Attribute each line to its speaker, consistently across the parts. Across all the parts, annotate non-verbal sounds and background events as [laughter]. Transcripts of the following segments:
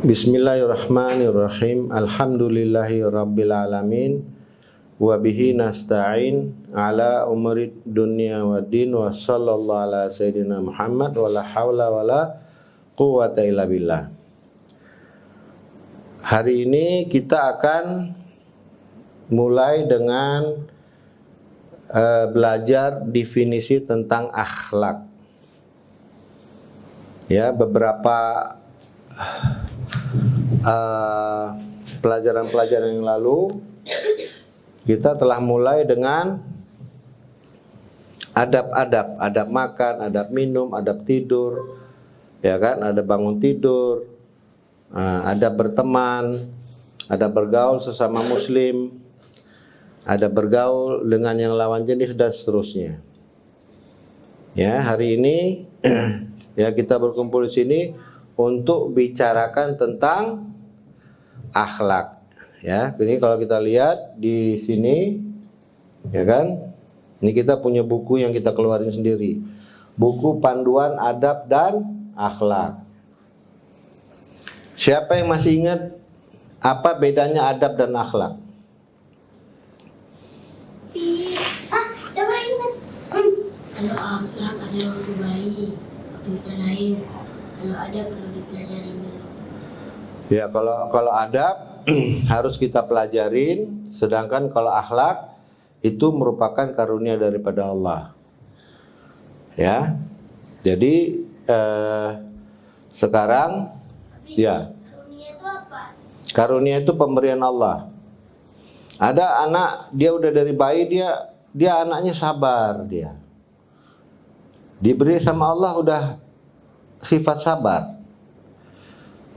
Speaker 1: Bismillahirrahmanirrahim. Alhamdulillahi rabbil alamin. Wa bihi nasta'in ala umri dunya wa din wa sallallahu ala sayyidina Muhammad wa la hawla wa la quwata illa billah. Hari ini kita akan mulai dengan uh, belajar definisi tentang akhlak. Ya, beberapa pelajaran-pelajaran uh, yang lalu kita telah mulai dengan adab-adab, adab makan, adab minum, adab tidur, ya kan, ada bangun tidur, uh, adab berteman, ada bergaul sesama muslim, ada bergaul dengan yang lawan jenis dan seterusnya. Ya, hari ini [clears throat] ya kita berkumpul di sini untuk bicarakan tentang akhlak. Ya, ini kalau kita lihat di sini ya kan? Ini kita punya buku yang kita keluarin sendiri. Buku panduan adab dan akhlak. Siapa yang masih ingat apa bedanya adab dan akhlak?
Speaker 2: kalau akhlak ada waktu bayi waktu kita lahir kalau ada perlu dipelajari dulu
Speaker 1: ya kalau kalau adab [clears throat] harus kita pelajarin. Sedangkan kalau akhlak itu merupakan karunia daripada Allah. Ya jadi eh, sekarang
Speaker 2: Tapi
Speaker 1: ya.
Speaker 2: karunia itu apa?
Speaker 1: Karunia itu pemberian Allah. Ada anak dia udah dari bayi dia dia anaknya sabar dia. Diberi sama Allah udah sifat sabar.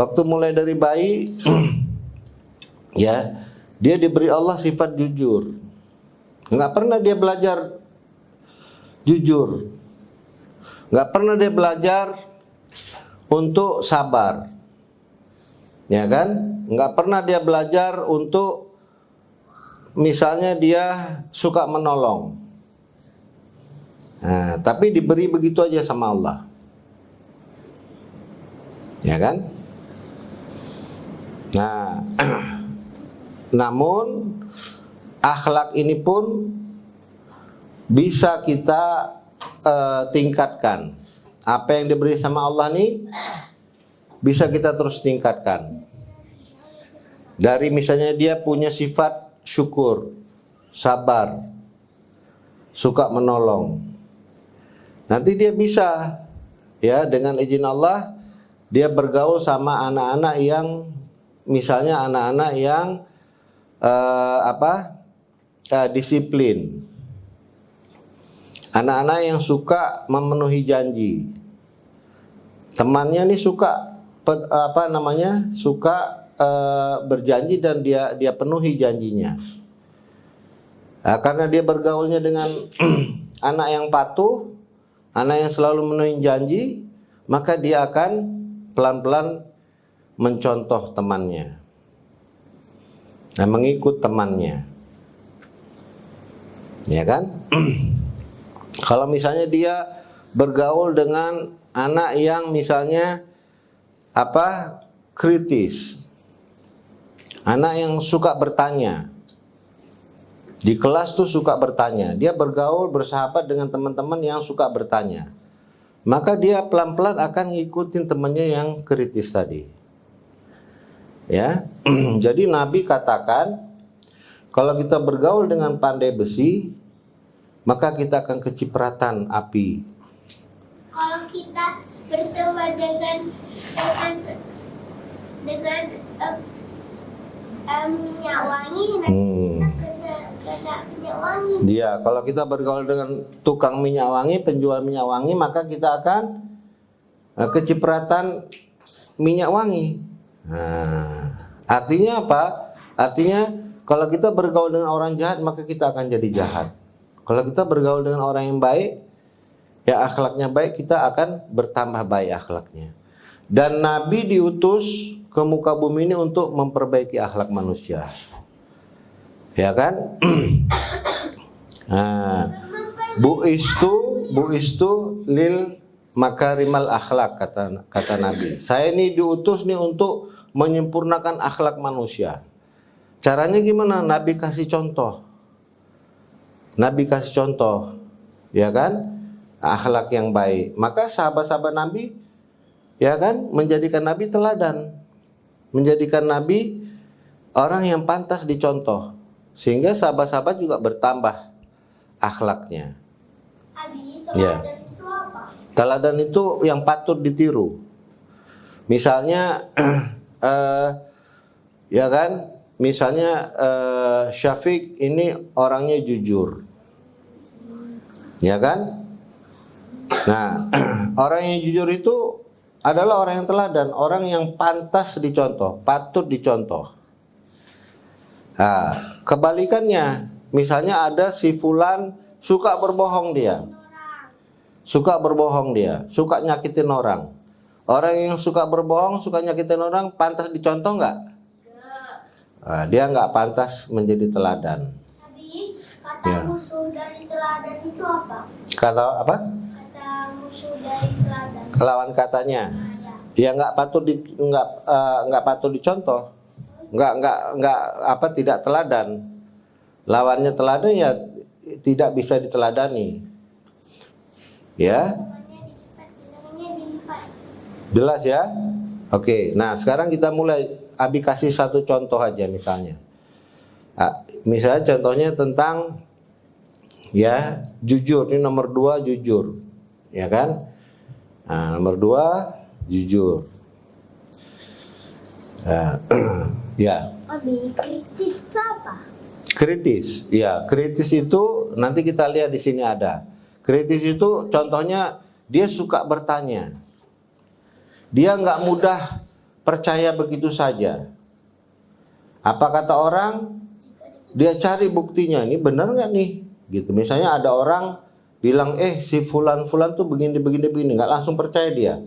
Speaker 1: Waktu mulai dari bayi [clears throat] ya, dia diberi Allah sifat jujur. Enggak pernah dia belajar jujur. Enggak pernah dia belajar untuk sabar. Ya kan? Enggak pernah dia belajar untuk misalnya dia suka menolong. Nah, tapi diberi begitu aja sama Allah. Ya kan? Nah, [clears throat] namun akhlak ini pun bisa kita uh, tingkatkan. Apa yang diberi sama Allah nih bisa kita terus tingkatkan. Dari misalnya dia punya sifat syukur, sabar, suka menolong. Nanti dia bisa ya dengan izin Allah dia bergaul sama anak-anak yang misalnya anak-anak yang uh, apa uh, disiplin. Anak-anak yang suka memenuhi janji. Temannya nih suka apa namanya suka uh, berjanji dan dia dia penuhi janjinya. Nah, karena dia bergaulnya dengan [clears throat] anak yang patuh anak yang selalu memenuhi janji, maka dia akan pelan-pelan mencontoh temannya. Nah, mengikut temannya. Ya kan? [clears throat] Kalau misalnya dia bergaul dengan anak yang misalnya apa? kritis. Anak yang suka bertanya. Di kelas tuh suka bertanya. Dia bergaul, bersahabat dengan teman-teman yang suka bertanya. Maka dia pelan-pelan akan ngikutin temannya yang kritis tadi. Ya. [clears throat] Jadi Nabi katakan kalau kita bergaul dengan pandai besi, maka kita akan kecipratan api.
Speaker 2: Kalau kita berteman dengan dengan dengan um, um, minyak wangi, hmm.
Speaker 1: Dia, kalau kita bergaul dengan tukang minyak wangi, penjual minyak wangi, maka kita akan uh, kecipratan minyak wangi. Nah, artinya apa? Artinya kalau kita bergaul dengan orang jahat, maka kita akan jadi jahat. Kalau kita bergaul dengan orang yang baik, ya akhlaknya baik, kita akan bertambah baik akhlaknya. Dan Nabi diutus ke muka bumi ini untuk memperbaiki akhlak manusia ya kan [clears throat] nah bu istu bu istu lil makarimal akhlak kata kata Nabi. Saya ini diutus nih untuk menyempurnakan akhlak manusia. Caranya gimana? Nabi kasih contoh. Nabi kasih contoh, ya kan? Akhlak yang baik. Maka sahabat-sahabat Nabi, ya kan, menjadikan Nabi teladan, menjadikan Nabi orang yang pantas dicontoh, sehingga sahabat-sahabat juga bertambah akhlaknya.
Speaker 2: Abi,
Speaker 1: Ya.
Speaker 2: apa?
Speaker 1: Teladan itu yang patut ditiru. Misalnya, [clears throat] eh, ya kan, misalnya eh, Syafiq ini orangnya jujur, ya kan? Nah, [clears throat] orang yang jujur itu adalah orang yang teladan, orang yang pantas dicontoh, patut dicontoh. Nah, kebalikannya, misalnya ada si fulan suka berbohong dia. Suka berbohong dia, suka nyakitin orang. Orang yang suka berbohong, suka nyakitin orang, pantas dicontoh nggak? Nah, dia nggak pantas menjadi teladan.
Speaker 2: Abi, kata
Speaker 1: Ya.
Speaker 2: musuh dari teladan itu apa?
Speaker 1: Kata apa?
Speaker 2: Kata musuh dari teladan.
Speaker 1: Lawan katanya.
Speaker 2: Nah, ya.
Speaker 1: Ya nggak patut di nggak eh, nggak patut dicontoh. Nggak nggak nggak apa tidak teladan. Lawannya teladan ya tidak bisa diteladani. Ya. Jelas ya? Oke, nah sekarang kita mulai Abi kasih satu contoh aja misalnya. Ah, misalnya contohnya tentang ya jujur ini nomor dua jujur, ya kan? Nah, nomor dua jujur. Nah, [clears throat] ya
Speaker 2: Abi, kritis itu apa?
Speaker 1: kritis, ya kritis itu nanti kita lihat di sini ada. Kritis itu contohnya dia suka bertanya. Dia nggak mudah percaya begitu saja. Apa kata orang? Dia cari buktinya. Ini benar nggak nih? Gitu. Misalnya ada orang bilang, eh si fulan fulan tuh begini begini begini, nggak langsung percaya dia.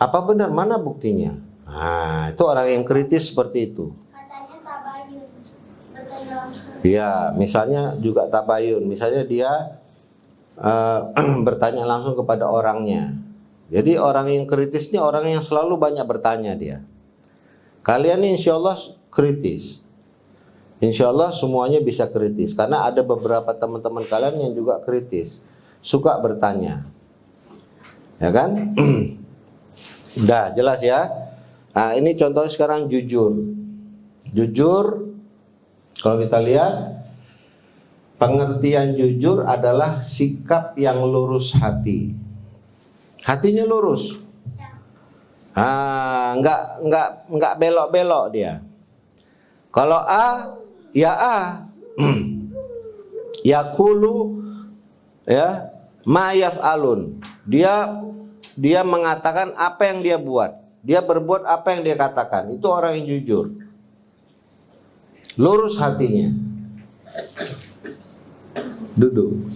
Speaker 1: Apa benar? Mana buktinya? Nah, itu orang yang kritis seperti itu.
Speaker 2: Katanya tabayun. Bertanya langsung.
Speaker 1: Ya, misalnya juga tabayun. Misalnya dia eh, [clears throat] bertanya langsung kepada orangnya. Jadi orang yang kritis ini orang yang selalu banyak bertanya dia. Kalian ini insya Allah kritis. Insya Allah semuanya bisa kritis. Karena ada beberapa teman-teman kalian yang juga kritis. Suka bertanya. Ya kan? [clears throat] Dah jelas ya. Nah ini contohnya sekarang jujur. Jujur kalau kita lihat pengertian jujur adalah sikap yang lurus hati. Hatinya lurus. Ah, enggak enggak enggak belok-belok dia. Kalau A, ya A. [clears throat] Yakulu ya, ma yaf'alun. Dia dia mengatakan apa yang dia buat. Dia berbuat apa yang dia katakan. Itu orang yang jujur. Lurus hatinya. Duduk.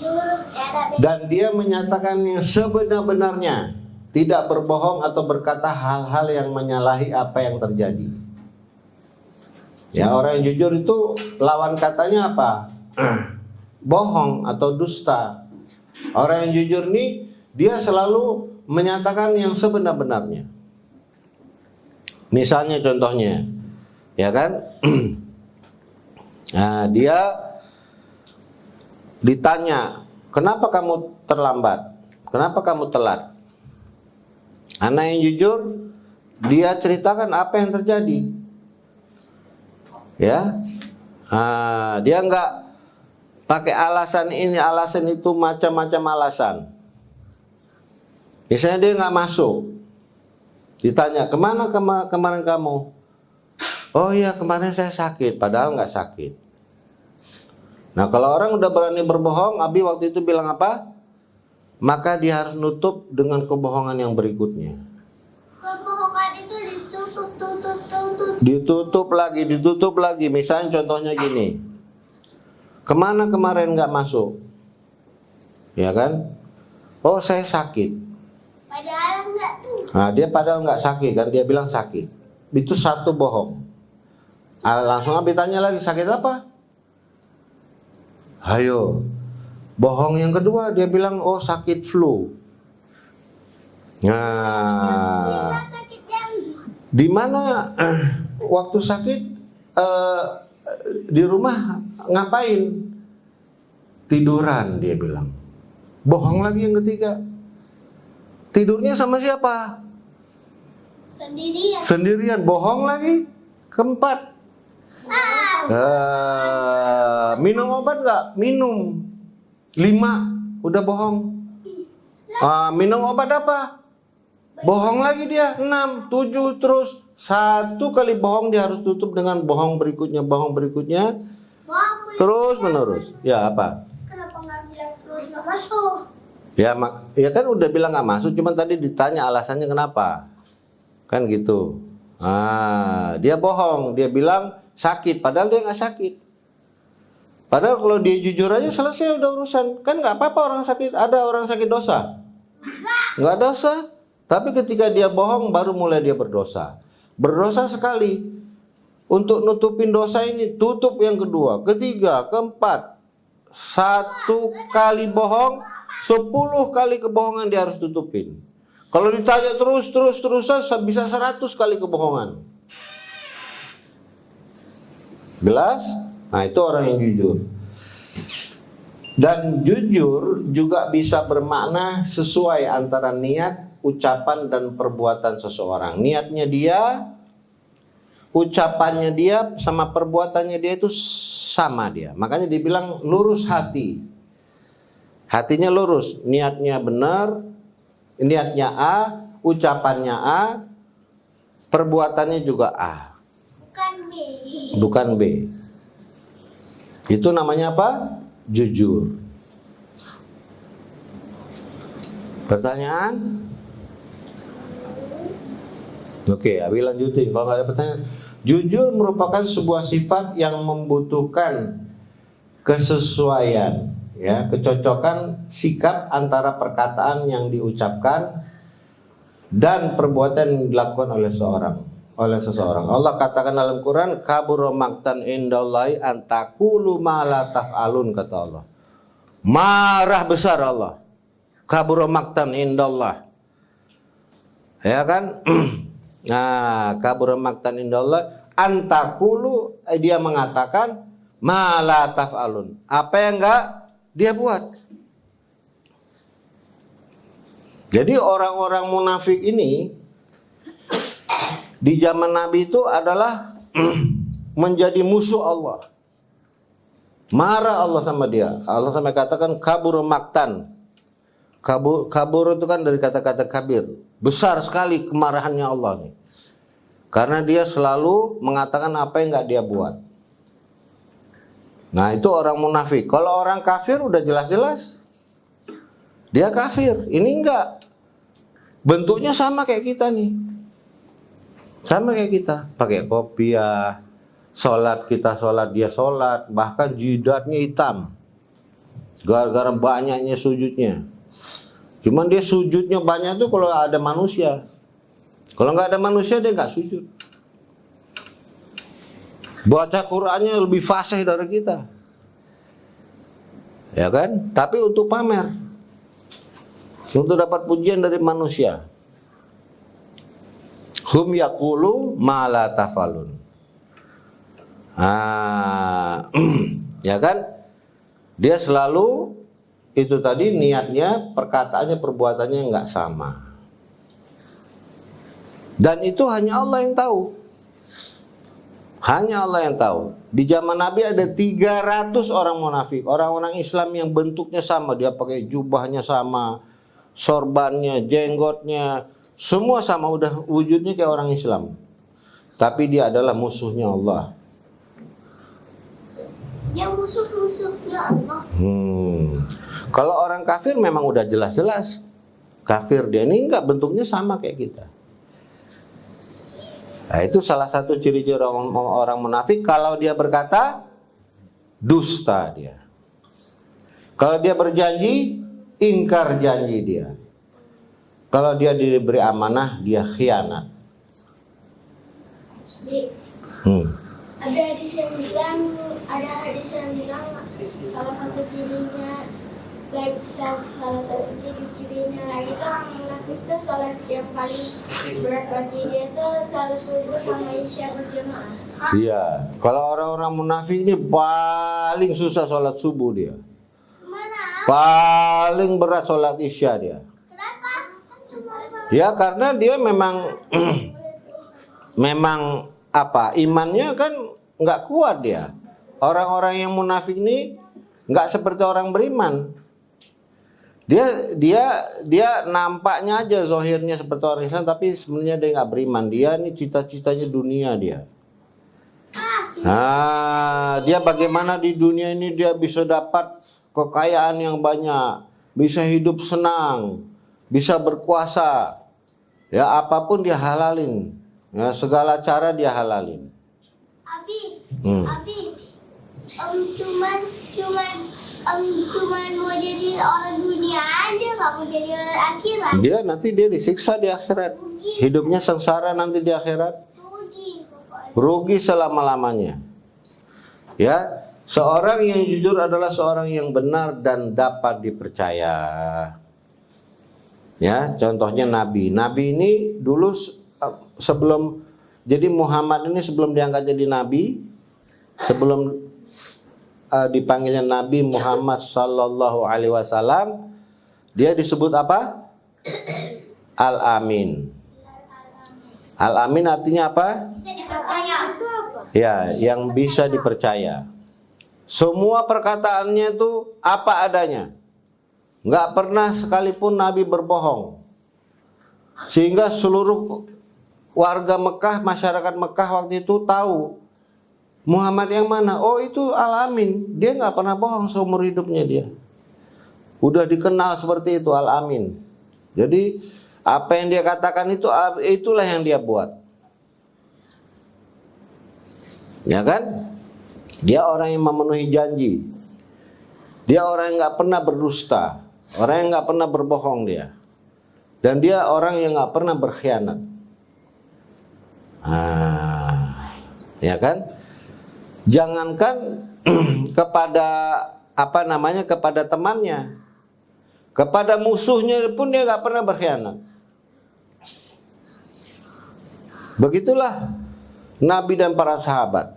Speaker 2: Beda.
Speaker 1: Dan dia menyatakan yang sebenar-benarnya. Tidak berbohong atau berkata hal-hal yang menyalahi apa yang terjadi. Ya orang yang jujur itu lawan katanya apa? [clears throat] Bohong atau dusta. Orang yang jujur nih dia selalu menyatakan yang sebenar-benarnya. Misalnya contohnya, ya kan? [clears throat] nah, dia ditanya, "Kenapa kamu terlambat? Kenapa kamu telat?" Anak yang jujur, dia ceritakan apa yang terjadi. Ya, Ah, dia nggak pakai alasan ini, alasan itu, macam-macam alasan. Misalnya dia nggak masuk, ditanya ke mana kema- kemarin kamu? Oh iya kemarin saya sakit, padahal nggak sakit. Nah kalau orang udah berani berbohong, Abi waktu itu bilang apa? Maka dia harus nutup dengan kebohongan yang berikutnya.
Speaker 2: Kebohongan itu ditutup, tutup, tutup.
Speaker 1: Ditutup lagi, ditutup lagi. Misalnya contohnya gini. Ke mana kemarin nggak masuk? Ya kan? Oh saya sakit.
Speaker 2: Padahal enggak tuh.
Speaker 1: Nah dia padahal nggak sakit kan? Dia bilang sakit. Itu satu bohong. Ah, langsung Abi tanya lagi sakit apa? Ayo. Bohong yang kedua dia bilang oh sakit flu. Nah, di mana eh, [clears throat] waktu sakit eh, di rumah ngapain? Tiduran dia bilang. Bohong lagi yang ketiga. Tidurnya sama siapa?
Speaker 2: Sendirian.
Speaker 1: Sendirian. Bohong lagi. Keempat. Eh, minum obat nggak? Minum. Lima. Udah bohong. Ah, minum obat apa? Bohong lagi dia. Enam, tujuh, terus. Satu kali bohong dia harus tutup dengan bohong berikutnya, bohong berikutnya. Terus menerus. Ya apa?
Speaker 2: kenapa nggak bilang terus nggak masuk?
Speaker 1: Ya mak, ya kan udah bilang nggak masuk, cuman tadi ditanya alasannya kenapa, kan gitu. Ah, dia bohong, dia bilang sakit, padahal dia nggak sakit. Padahal kalau dia jujur aja selesai udah urusan, kan nggak apa-apa orang sakit. Ada orang sakit dosa? Nggak dosa. Tapi ketika dia bohong, baru mulai dia berdosa. Berdosa sekali. Untuk nutupin dosa ini, tutup yang kedua, ketiga, keempat. Satu kali bohong, sepuluh kali kebohongan dia harus tutupin. Kalau ditanya terus, terus, terusan bisa seratus kali kebohongan. Jelas? Nah itu orang yang jujur. Dan jujur juga bisa bermakna sesuai antara niat, ucapan, dan perbuatan seseorang. Niatnya dia, ucapannya dia, sama perbuatannya dia itu sama dia. Makanya dibilang lurus hati. Hatinya lurus, niatnya benar, niatnya A, ucapannya A, perbuatannya juga A.
Speaker 2: bukan B.
Speaker 1: Itu namanya apa? Jujur. Pertanyaan? Oke, Abi lanjutin. Kalau nggak ada pertanyaan, jujur merupakan sebuah sifat yang membutuhkan kesesuaian, ya, kecocokan sikap antara perkataan yang diucapkan dan perbuatan yang dilakukan oleh seorang oleh seseorang. Allah katakan dalam Quran, kabur maktan indallahi antakulu ma la taf'alun kata Allah. Marah besar Allah. Kabur maktan indallah. Ya kan? [clears throat] Nah, kabur maktan indallah antakulu eh, dia mengatakan ma la taf'alun. Apa yang enggak dia buat. Jadi orang-orang munafik ini di zaman Nabi itu adalah [clears throat] menjadi musuh Allah. Marah Allah sama dia. Allah sampai katakan kabur maktan. Kabur, kabur itu kan dari kata-kata kabir. Besar sekali kemarahannya Allah nih. Karena dia selalu mengatakan apa yang nggak dia buat. Nah itu orang munafik. Kalau orang kafir udah jelas-jelas. Dia kafir. Ini enggak. Bentuknya sama kayak kita nih. Sama kayak kita. Pakai kopiah. Sholat kita sholat dia sholat. Bahkan jidatnya hitam. Gara-gara banyaknya sujudnya. Cuman dia sujudnya banyak tuh kalau ada manusia. Kalau nggak ada manusia dia nggak sujud. Baca Qurannya lebih fasih dari kita. Ya kan? Tapi untuk pamer. Untuk dapat pujian dari manusia. Hum yakulu mala tafalun. Ah, [clears throat] ya kan? Dia selalu itu tadi niatnya, perkataannya, perbuatannya nggak sama. Dan itu hanya Allah yang tahu. Hanya Allah yang tahu. Di zaman Nabi ada 300 orang munafik, orang-orang Islam yang bentuknya sama, dia pakai jubahnya sama, sorbannya, jenggotnya, semua sama udah wujudnya kayak orang Islam. Tapi dia adalah musuhnya Allah.
Speaker 2: Dia musuh-musuhnya Allah.
Speaker 1: Hmm. Kalau orang kafir memang udah jelas-jelas kafir dia ini enggak bentuknya sama kayak kita. Nah, itu salah satu ciri-ciri orang, orang munafik kalau dia berkata dusta dia. Kalau dia berjanji ingkar janji dia. Kalau dia diberi amanah dia khianat. Hmm.
Speaker 2: ada hadis yang bilang, ada hadis yang bilang salah satu cirinya misal salah satu ciri-cirinya lagi tuh orang munafik tuh sholat yang paling berat bagi dia tuh selalu subuh sama isya berjamaah.
Speaker 1: Iya. Kalau orang-orang munafik ini paling susah sholat subuh dia.
Speaker 2: Mana?
Speaker 1: Paling berat sholat isya dia. Ya karena dia memang [clears throat] memang apa imannya kan nggak kuat dia. Orang-orang yang munafik ini nggak seperti orang beriman. Dia dia dia nampaknya aja zohirnya seperti orang Islam tapi sebenarnya dia nggak beriman. Dia ini cita-citanya dunia dia. Nah, dia bagaimana di dunia ini dia bisa dapat kekayaan yang banyak, bisa hidup senang, bisa berkuasa. Ya, apa pun dia halalin. Ya, segala cara dia halalin.
Speaker 2: Abi,
Speaker 1: Hmm.
Speaker 2: Abi, om cuman cuman om cuman mau jadi orang dunia aja nggak mau jadi orang akhirat.
Speaker 1: Dia nanti dia disiksa di akhirat. Hidupnya sengsara nanti di akhirat.
Speaker 2: Rugi.
Speaker 1: Rugi selama-lamanya. Ya, seorang yang jujur adalah seorang yang benar dan dapat dipercaya. Ya, contohnya Nabi. Nabi ini dulu se- sebelum jadi Muhammad ini sebelum diangkat jadi nabi, sebelum uh, dipanggilnya Nabi Muhammad Sallallahu Alaihi Wasallam, dia disebut apa? Al Amin. Al Amin artinya apa?
Speaker 2: Bisa dipercaya. Itu apa?
Speaker 1: Ya, yang bisa dipercaya. Semua perkataannya itu apa adanya. Nggak pernah sekalipun Nabi berbohong. Sehingga seluruh warga Mekah, masyarakat Mekah waktu itu tahu Muhammad yang mana? Oh itu Al-Amin. Dia nggak pernah bohong seumur hidupnya dia. Udah dikenal seperti itu Al-Amin. Jadi apa yang dia katakan itu itulah yang dia buat. Ya kan? Dia orang yang memenuhi janji. Dia orang yang nggak pernah berdusta, orang yang nggak pernah berbohong dia. Dan dia orang yang nggak pernah berkhianat. Ah, ya kan? Jangankan [clears throat] kepada apa namanya kepada temannya, kepada musuhnya pun dia nggak pernah berkhianat. Begitulah Nabi dan para sahabat.